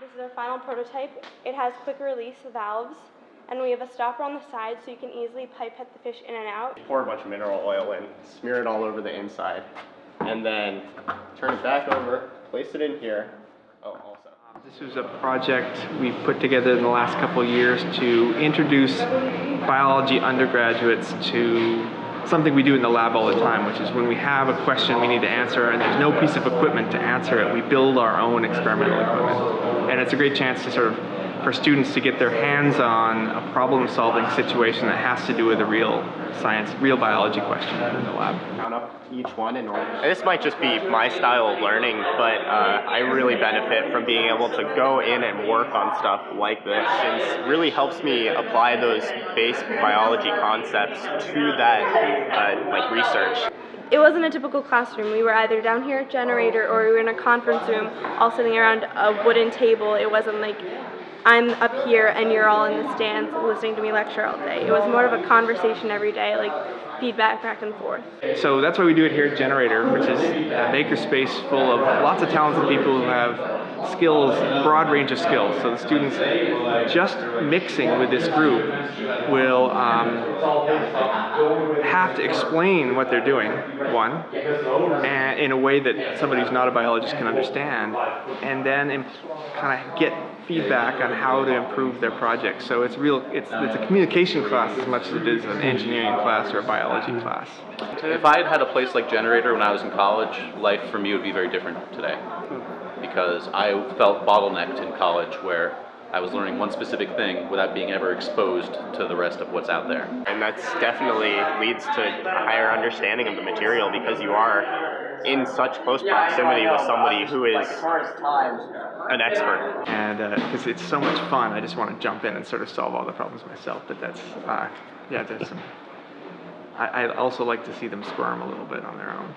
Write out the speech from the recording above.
This is our final prototype. It has quick release valves, and we have a stopper on the side so you can easily pipette the fish in and out. Pour a bunch of mineral oil in, smear it all over the inside, and then turn it back over, place it in here. Oh, also. This was a project we put together in the last couple years to introduce biology undergraduates to something we do in the lab all the time, which is when we have a question we need to answer and there's no piece of equipment to answer it, we build our own experimental equipment. And it's a great chance to sort of, for students to get their hands on a problem solving situation that has to do with a real science, real biology question in the lab. Count up each one in order. This might just be my style of learning, but uh, I really benefit from being able to go in and work on stuff like this. It really helps me apply those base biology concepts to that uh, like research. It wasn't a typical classroom. We were either down here at Generator or we were in a conference room all sitting around a wooden table. It wasn't like I'm up here and you're all in the stands listening to me lecture all day. It was more of a conversation every day, like feedback back and forth. So that's why we do it here at Generator, which is a makerspace full of lots of talented people who have skills, broad range of skills. So the students just mixing with this group will um, have to explain what they're doing, one, and in a way that somebody who's not a biologist can understand, and then kind of get feedback on how to improve their project. So it's real, it's, it's a communication class as much as it is an engineering class or a biology class. If I had had a place like Generator when I was in college, life for me would be very different today. Because I felt bottlenecked in college where I was learning one specific thing without being ever exposed to the rest of what's out there. And that's definitely leads to a higher understanding of the material because you are in such close proximity with somebody who is an expert. And because it's so much fun, I just want to jump in and sort of solve all the problems myself. But that's, uh, yeah, there's some. I, I also like to see them squirm a little bit on their own.